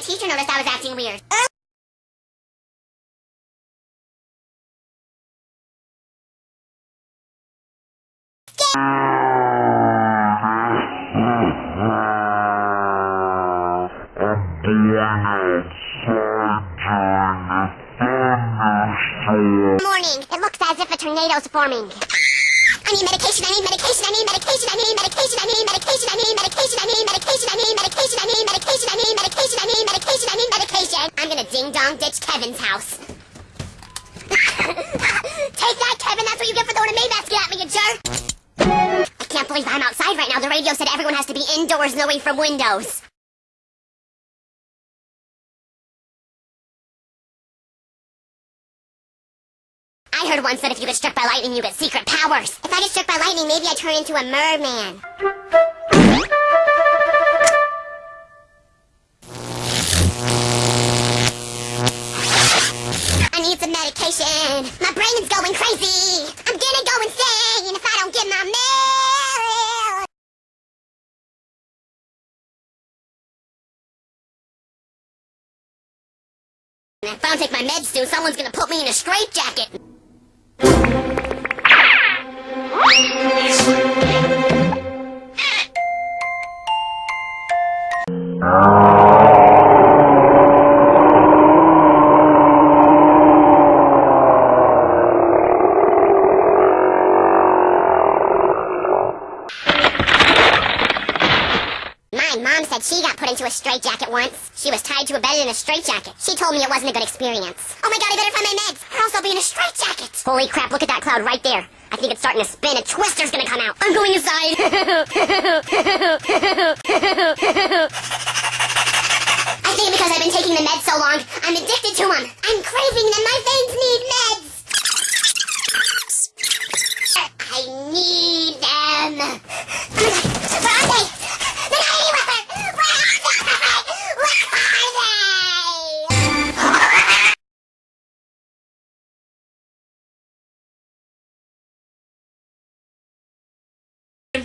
teacher noticed I was acting weird. Morning. It looks as if a tornado's forming. I need medication, I need medication, I need medication, I'm gonna ding dong ditch Kevin's house. Take that, Kevin, that's what you get for throwing a May basket at me, you jerk! I can't believe I'm outside right now. The radio said everyone has to be indoors and away from windows. I heard once that if you get struck by lightning, you get secret powers. If I get struck by lightning, maybe I turn into a merman. My is going crazy. I'm gonna go insane if I don't get my mail. If I don't take my meds soon, someone's gonna put me in a straitjacket. My mom said she got put into a straitjacket once. She was tied to a bed in a straitjacket. She told me it wasn't a good experience. Oh my god, I better find my meds, or else I'll be in a straitjacket. Holy crap, look at that cloud right there. I think it's starting to spin. A twister's gonna come out. I'm going inside.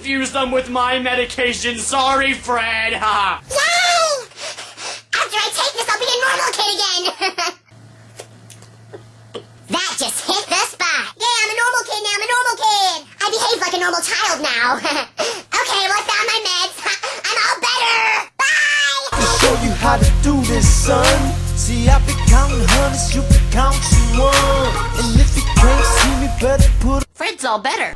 Infuse them with my medication. Sorry, Fred. Ha. Yay! After I take this, I'll be a normal kid again. that just hit the spot. Yeah, I'm a normal kid now. I'm a normal kid. I behave like a normal child now. okay, well, I found my meds. I'm all better. Bye. show you how to do this, son. See, I be counting hundreds, you be counting one. And if you can't see me, better put Fred's all better.